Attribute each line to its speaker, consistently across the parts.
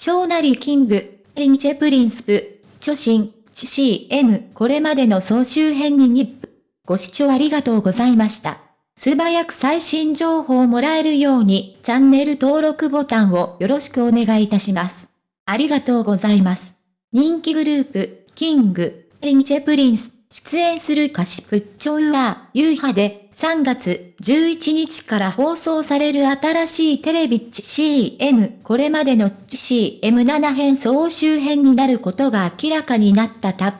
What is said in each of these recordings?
Speaker 1: ショーナリーキング、リンチェプリンスプ、著信、CM これまでの総集編にニップ。ご視聴ありがとうございました。素早く最新情報をもらえるようにチャンネル登録ボタンをよろしくお願いいたします。ありがとうございます。人気グループ、キング、リンチェプリンス、出演する歌詞プッチョウアー、ユーハで3月11日から放送される新しいテレビ CM、これまでの CM7 編総集編になることが明らかになったタップ。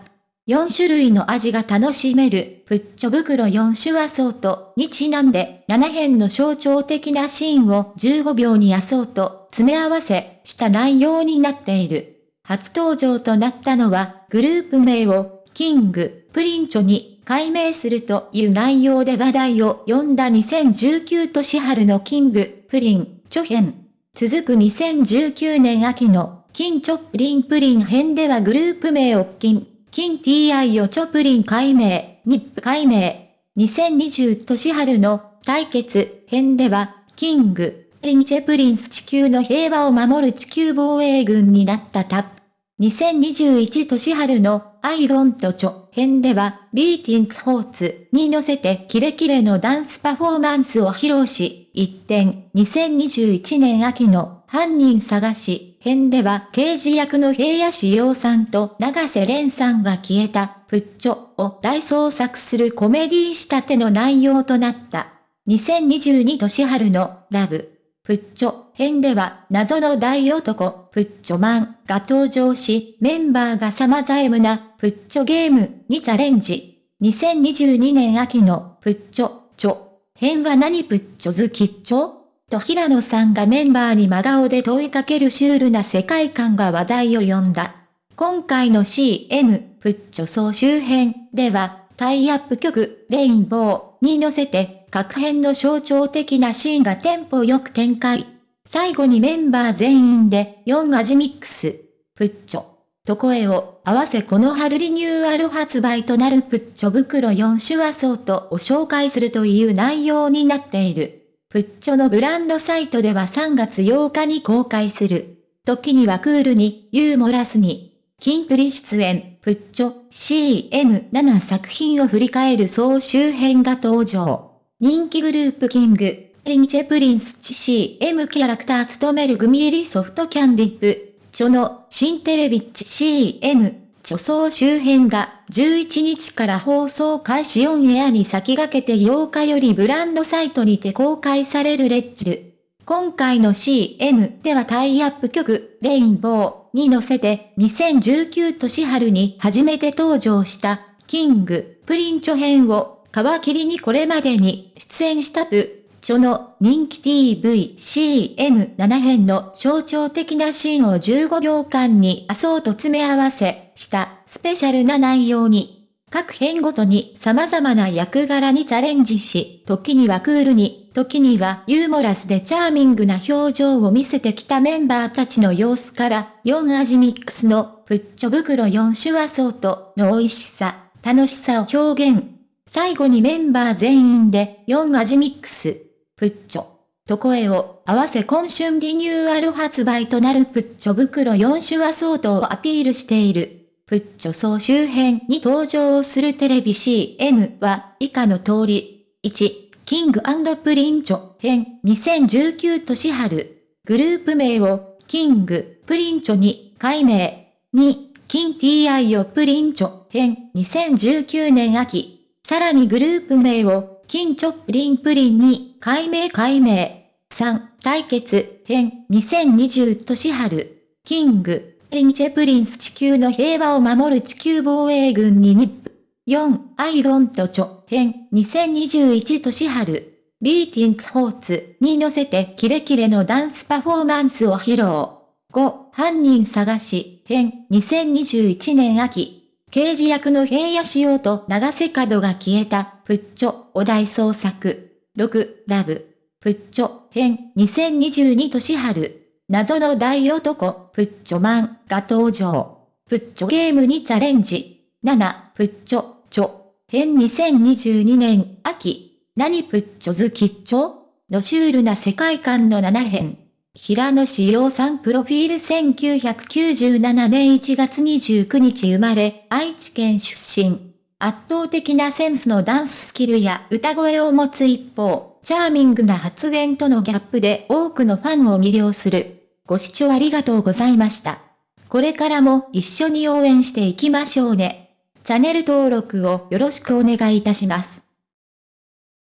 Speaker 1: 4種類の味が楽しめる、プッチョ袋4種和装とにちなんで、7編の象徴的なシーンを15秒に野草と詰め合わせした内容になっている。初登場となったのは、グループ名をキング、プリンチョに改名するという内容で話題を呼んだ2019年春のキング、プリン、チョ編。続く2019年秋の、キンチョプリンプリン編ではグループ名をキン、キン TI をチョプリン改名、ニップ改名。2020年春の対決編では、キング、プリンチェプリンス地球の平和を守る地球防衛軍になったタップ。2021年春のアイロンとチョ編では、ビーティングスホーツに乗せてキレキレのダンスパフォーマンスを披露し、一点、2021年秋の犯人探し編では刑事役の平野志陽さんと長瀬廉さんが消えたプッチョを大捜索するコメディ仕立ての内容となった。2022年春のラブプッチョ編では謎の大男プッチョマンが登場しメンバーが様々なプッチョゲームにチャレンジ。2022年秋のプッチョチョ編は何プッチョ好きっちょ？と平野さんがメンバーに真顔で問いかけるシュールな世界観が話題を呼んだ。今回の CM プッチョ総集編ではタイアップ曲レインボーに乗せて各編の象徴的なシーンがテンポよく展開。最後にメンバー全員で4味ミックス、プッチョ、と声を合わせこの春リニューアル発売となるプッチョ袋4種和装とを紹介するという内容になっている。プッチョのブランドサイトでは3月8日に公開する。時にはクールに、ユーモラスに、キンプリ出演、プッチョ CM7 作品を振り返る総集編が登場。人気グループキング、リンチェプリンスチ CM キャラクター務めるグミ入りソフトキャンディップ、チョの新テレビッチ CM、チョ総集編が11日から放送開始オンエアに先駆けて8日よりブランドサイトにて公開されるレッジル。今回の CM ではタイアップ曲、レインボーに乗せて2019年春に初めて登場したキング、プリンチョ編を皮切りにこれまでに出演したプ、チョの人気 TV、CM7 編の象徴的なシーンを15秒間に麻生と詰め合わせしたスペシャルな内容に、各編ごとに様々な役柄にチャレンジし、時にはクールに、時にはユーモラスでチャーミングな表情を見せてきたメンバーたちの様子から、4味ミックスのプッチョ袋4種和装との美味しさ、楽しさを表現。最後にメンバー全員で4味ミックス、プッチョ、と声を合わせ今春リニューアル発売となるプッチョ袋4種アソートをアピールしている。プッチョ総集編に登場するテレビ CM は以下の通り。1、キングプリンチョ編2019年春。グループ名をキングプリンチョに改名。2、キン TI をプリンチョ編2019年秋。さらにグループ名を、金チョップリンプリンに、改名改名。3、対決、編、2020年春。キング、リンチェプリンス地球の平和を守る地球防衛軍にニップ。4、アイロンとチョ、編、2021年春。ビーティングスホーツに乗せてキレキレのダンスパフォーマンスを披露。5、犯人探し、編、2021年秋。刑事役の平野仕様と長瀬角が消えた、プッチョ、お題創作。6、ラブ。プッチョ、編、2022年春。謎の大男、プッチョマンが登場。プッチョゲームにチャレンジ。7、プッチョ、チョ。編2022年秋。何プッチョズキッチョのシュールな世界観の7編。平野志陽さんプロフィール1997年1月29日生まれ、愛知県出身。圧倒的なセンスのダンススキルや歌声を持つ一方、チャーミングな発言とのギャップで多くのファンを魅了する。ご視聴ありがとうございました。これからも一緒に応援していきましょうね。チャンネル登録をよろしくお願いいたします。